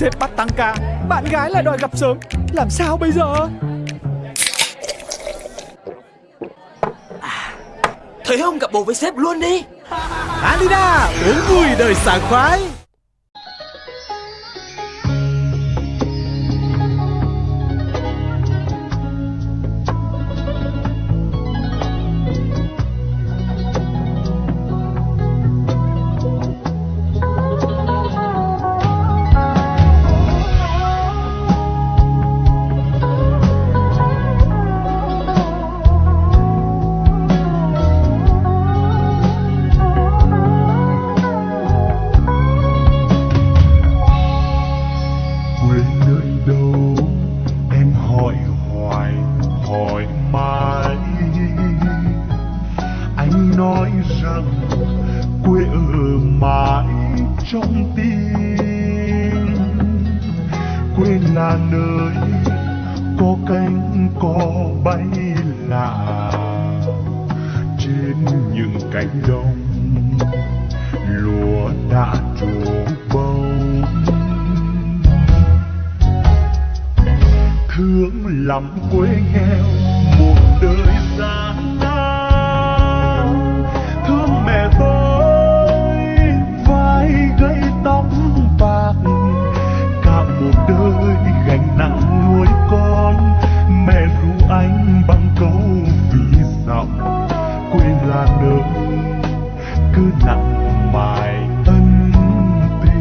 Sếp bắt tăng ca. Bạn gái lại đòi gặp sớm. Làm sao bây giờ? Thấy không? Gặp bồ với sếp luôn đi. Alina uống vui đời sảng khoái quê là nơi có cánh có bay lạ. Trên những cánh đồng, lúa đã trổ bông. Thương lắm quê nghèo, một đời gian cứ nặng mài ân tình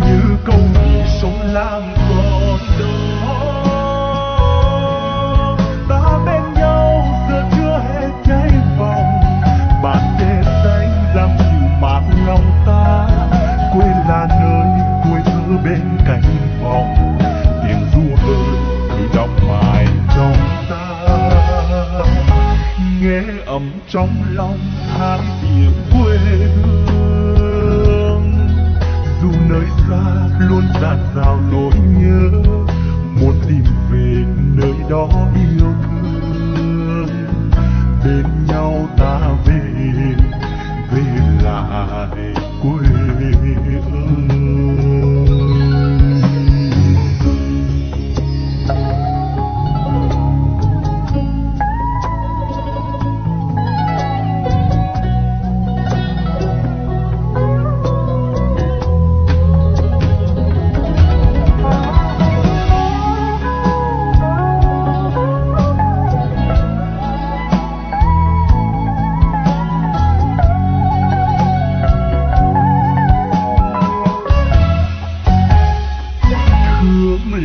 như câu sống lang còn đó ta bên nhau, giờ chưa hết cháy vòng. Bàn tay xanh làm dịu mát lòng ta. Quê là nơi cuối thơ bên cạnh vòng nghe ấm trong lòng hát tiếng quê hương. Dù nơi xa luôn dạt dào nỗi nhớ, muốn tìm về nơi đó yêu thương. Bên nhau ta về về lại quê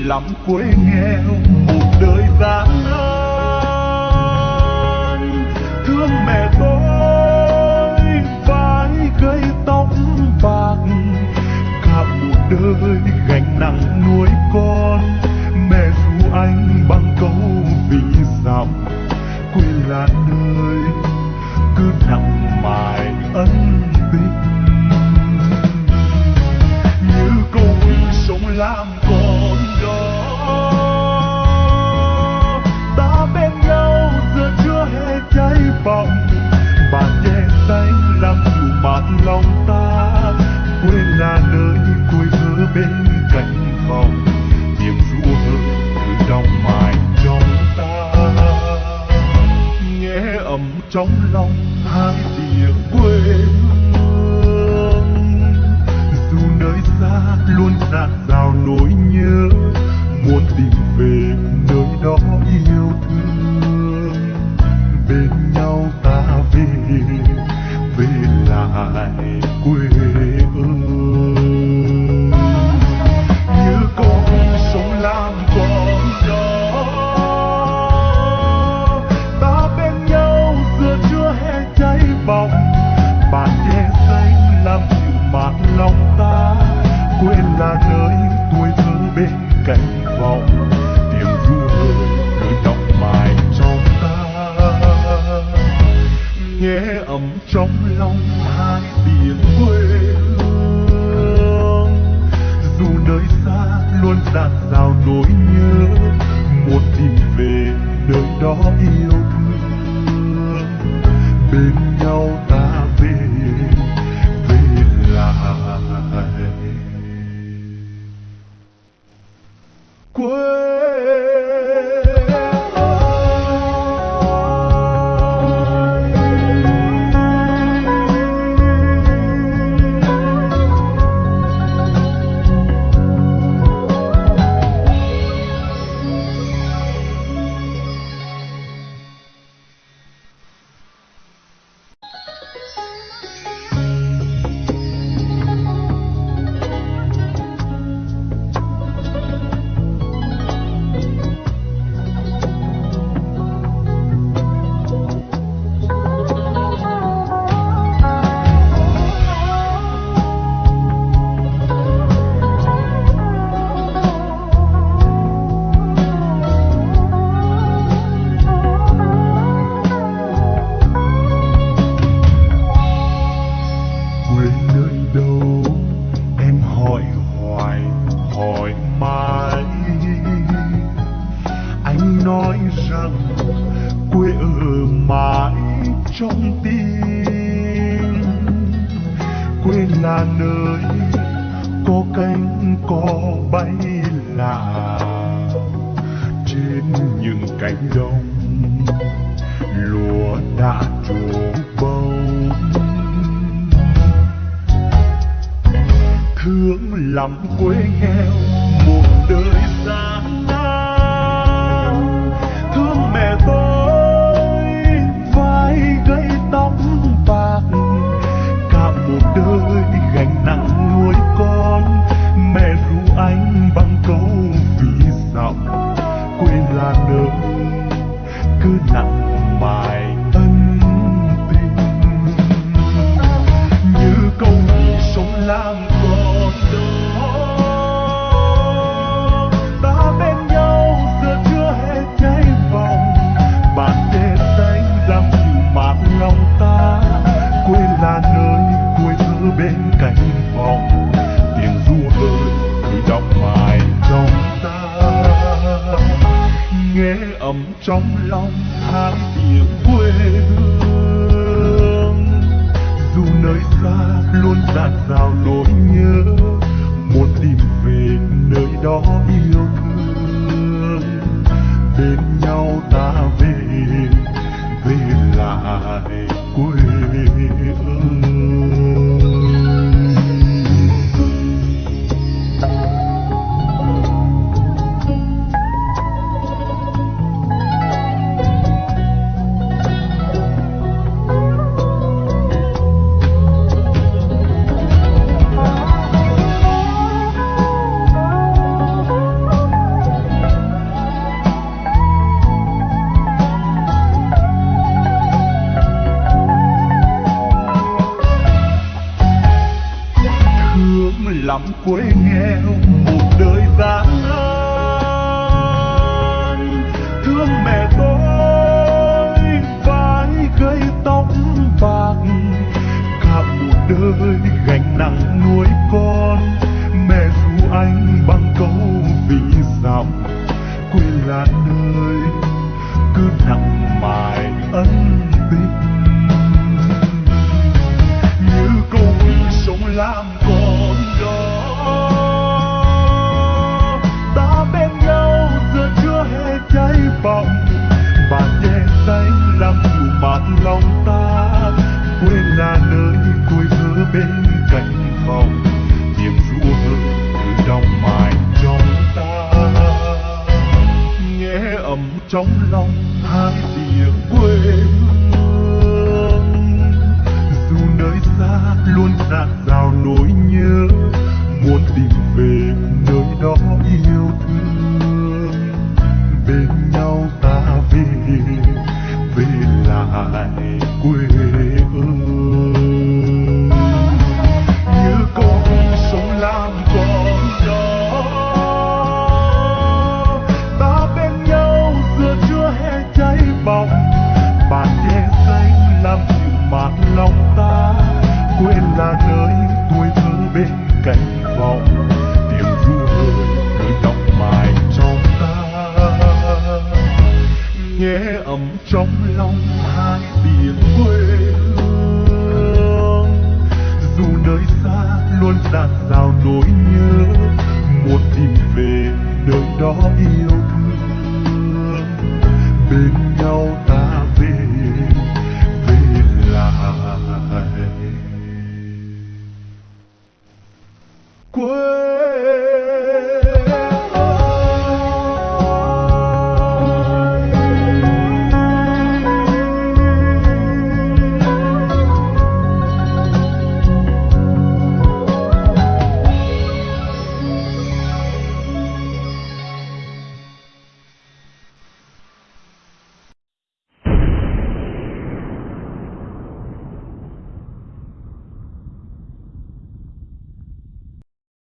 lắm quê nghèo, một đời gian nan. Thương mẹ tôi vai gây tóc bạc cả một đời gánh nặng nuôi con, mẹ ru anh bằng trong lòng hai tiếng quê hương. Dù nơi xa luôn dạt dào hai biển quê hương. Dù nơi xa luôn dạt dào nỗi nhớ muốn tìm về nơi đó yêu thương. Bên nhau trong tim. Quên là nơi có cánh có bay là trên những cánh đồng lúa đã trổ bông. Thương lắm quê nghèo một đời xa. Nặng nuôi con mẹ ru anh bằng câu vì dặm quê là nơi ấm trong lòng hai tiếng quê hương. Dù nơi xa luôn dạt dào nỗi nhớ, muốn tìm về nơi đó yêu thương. Bên nhau ta về về lại quê cánh vọng, niềm ru hơi cứ đọng mãi trong ta. Nghe ấm trong lòng hai tiếng quê hương, dù nơi xa luôn dạt dào nỗi nhớ, muốn tìm về nơi đó yêu thương. Bên nhau ta